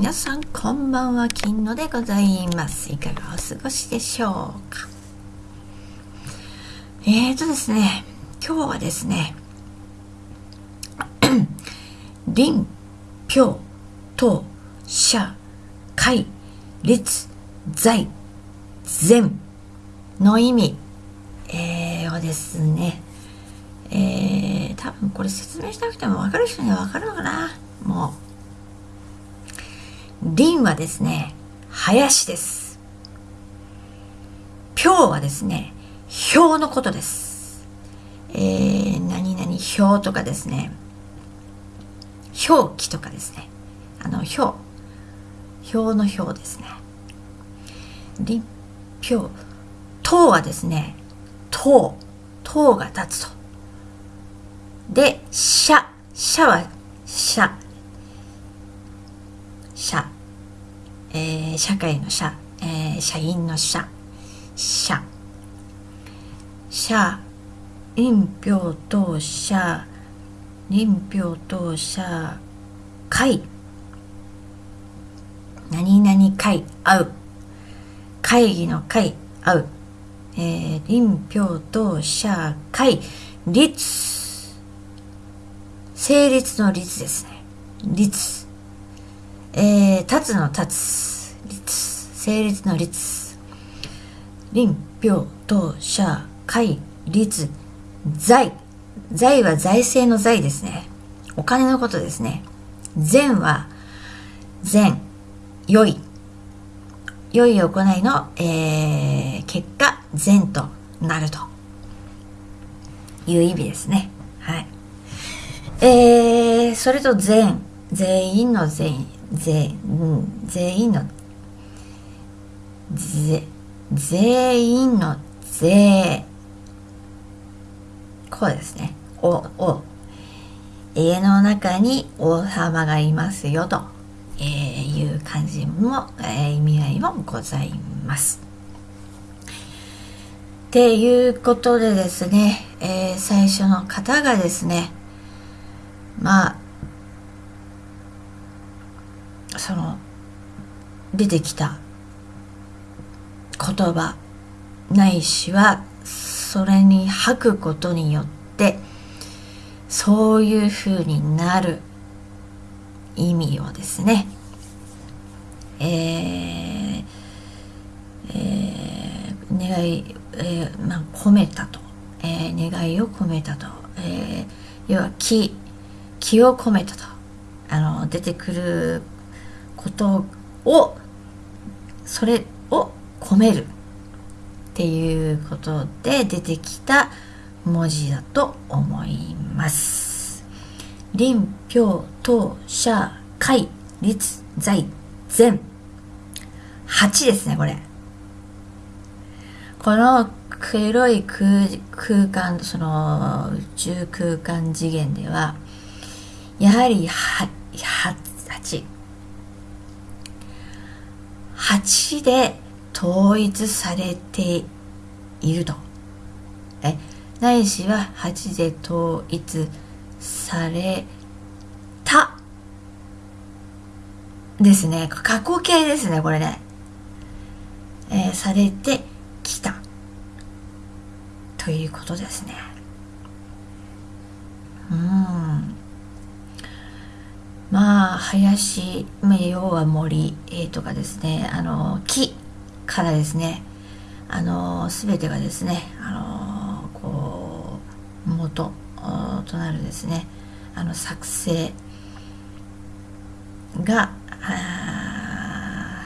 皆さんこんばんは金野でございます。いかがお過ごしでしょうか？えーとですね今日はですね林氷等社会立在善の意味、えー、をですねえー、多分これ説明しなくても分かる人には分かるのかな？もう林はですね林です。氷はですね氷のことです。えー、何々氷とかですね表記とかですね。あの表表の表ですね。立表塔はですね塔塔が立つと。で、社。社は、社。社。えー、社会の社。えー、社員の社。社。社。林票等社。林票等社。会。何々会。会う。会議の会。会う。えー、林票等社会。立。成立の立ですね。立。えー、立つの立つ。立。成立の立。林、票、等、社、会、立、財。財は財政の財ですね。お金のことですね。善は、善、良い。良い行いの、えー、結果、善となるという意味ですね。はい。えー、それと全、全員の全、全、全員の、ぜ、全員のぜ、こうですね。お、お、家の中に王様がいますよと、えー、いう感じも、えー、意味合いもございます。っていうことでですね、えー、最初の方がですね、まあその出てきた言葉ないしはそれに吐くことによってそういうふうになる意味をですね。えー、えー、願い、えーまあ、込めたと、えー、願いを込めたと、えー、要は気気を込めたと。あの出てくることをそれを込めるっていうことで出てきた文字だと思います。林、票、等、社、会、立、在、全。8ですね、これ。この黒い空空間、その宇宙空間次元では、やはりは8 8で統一されていると。え？ないしは8で統一された。ですね。過去形ですねこれね、えー、されてきた。ということですね。うん。まあ林要は森、えー、とかですね。あの木からですね。あの全てがですね。あのこう元となるですね。あの作成が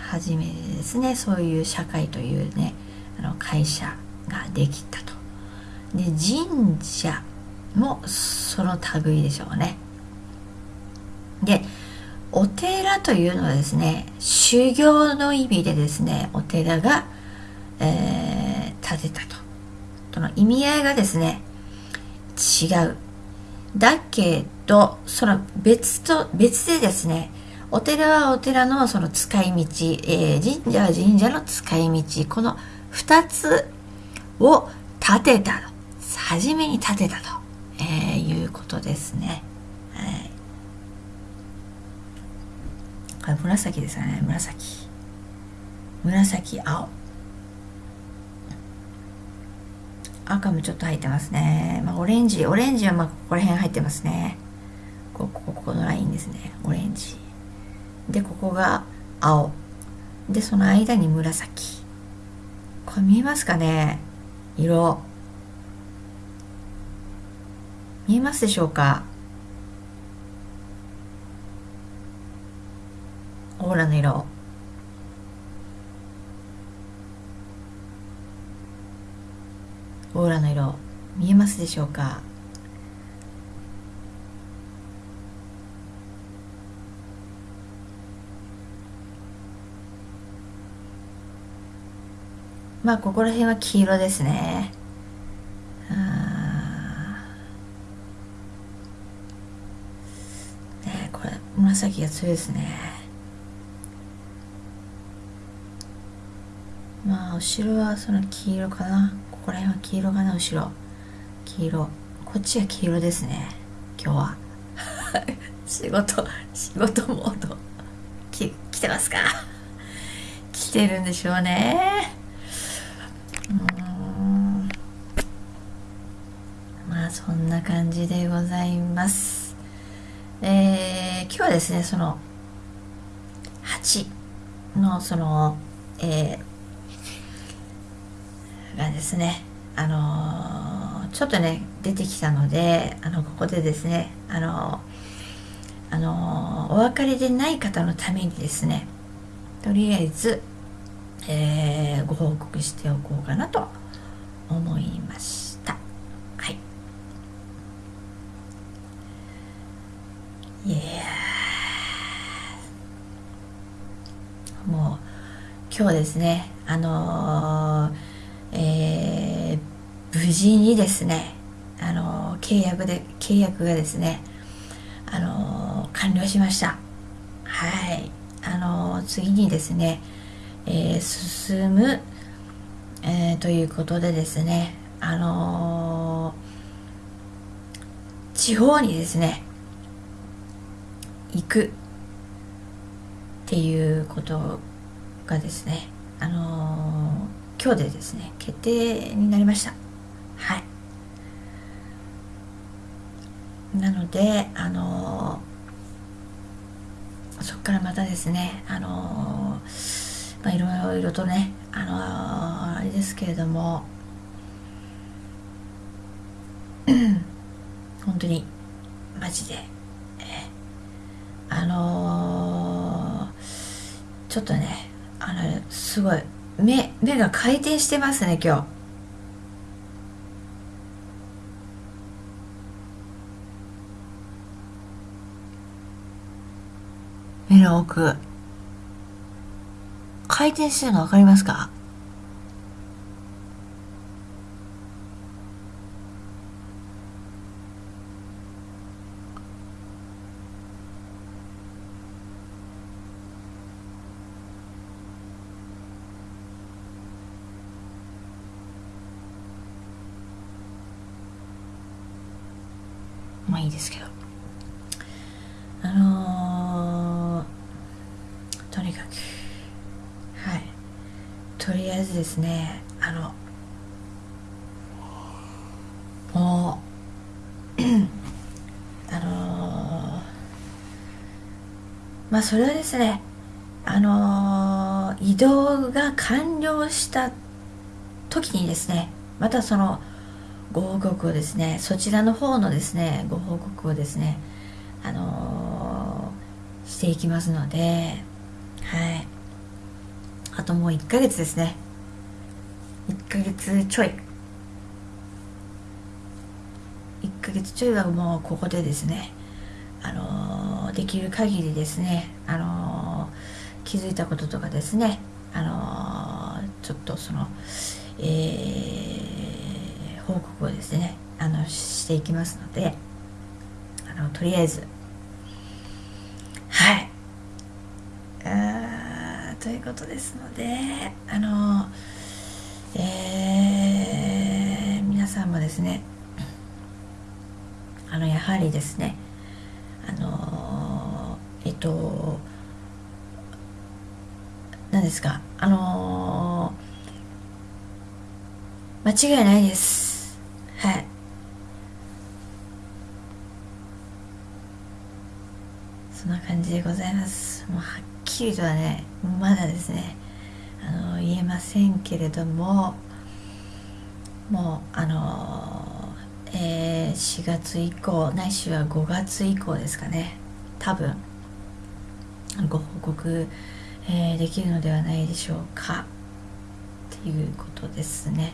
初めてですね。そういう社会というねあの会社ができたと。で神社もその類でしょうね。でお寺というのはですね修行の意味でですねお寺が、えー、建てたと。その意味合いがですね違う。だけどその別と別でですねお寺はお寺のその使い道、えー、神社は神社の使い道この2つを建てた初めに建てたと、えー、いうことですね。はいこれ紫ですよね。紫。紫青。赤もちょっと入ってますね、まあ、オレンジオレンジはまあここら辺入ってますね。ここここのラインですね。オレンジ。でここが青。でその間に紫。これ見えますかね？色。見えますでしょうか？オーラの色。オーラの色見えますでしょうか？まあここら辺は黄色ですね。ねこれ紫が強いですねまあ後ろはその黄色かな。ここら辺は黄色かな後ろ。黄色。こっちは黄色ですね。今日は。仕事仕事モード。き来てますか？来てるんでしょうね。まあそんな感じでございます。えー、今日はですねその8のそのえー、がですね。あの、ちょっとね出てきたのであのここでですねあの、あのお別れでない方のためにですねとりあえずえー、ご報告しておこうかなと思いました。はい。いやもう今日ですねあのー、えー、無事にですねあの、契約で契約がですねあの完了しました。はい。あの次にですねえー、進む、えー、ということでですねあの、地方にですね行くっていうことがですねあの今日でですね決定になりました。はい。なのであのそこからまたですねあのーまあ、いろいろとねあのー、あれですけれども本当にマジで、えあのー、ちょっとねあのすごい目目が回転してますね今日。目の奥回転してるの分かりますか？まあいいですけど。あのー、とにかく。はい。とりあえずですねあのもう あのー、まあそれはですねあのー、移動が完了した時にですねまたそのご報告をですねそちらの方のですねご報告をですねあのー、していきますのではい。あともう1ヶ月ですね。1ヶ月ちょい。1ヶ月ちょいはもうここでですねあのー、できる限りですねあのー、気づいたこととかですねあの、ちょっとそのえー、報告をですねあのしていきますのであのとりあえずはい。あということですのであのえー、皆さんもですねあのやはりですねあのえっと何ですかあの、間違いないですはいそんな感じでございます。もうはっきりとはねまだですねあの言えませんけれどももうあのえー、4月以降ないしは5月以降ですかね。多分ご報告、えー、できるのではないでしょうか。っていうことですね。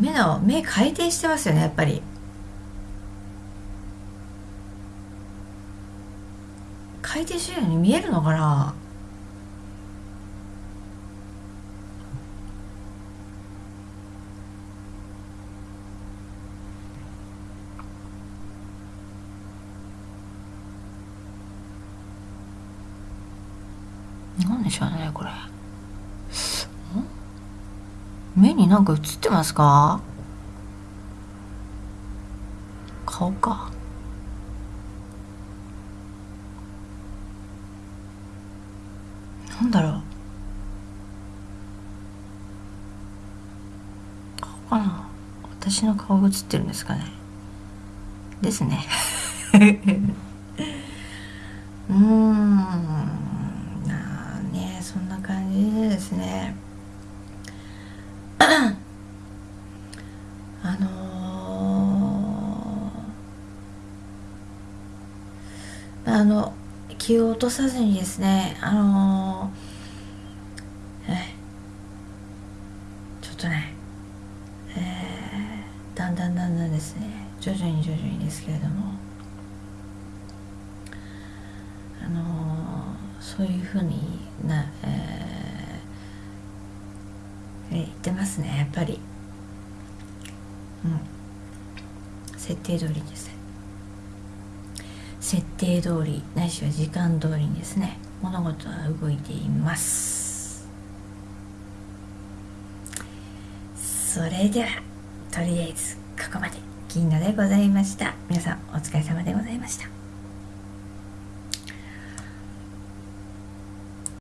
目の目回転してますよねやっぱり。回転してるように見えるのかな？なんでしょうねこれ。目になんか映ってますか？顔かなんだろう顔かな私の顔が映ってるんですかね。ですね。うん。まあねそんな感じでですね。あのー、あの気を落とさずにですねあのー、ちょっとね、ですね。徐々に徐々にですけれども。あの、そういうふうにな、えー、言ってますねやっぱり。うん。設定通りです。ね設定通りないしは時間通りにですね物事は動いています。それではとりあえず。ここまで銀河でございました。皆さんお疲れ様でございました。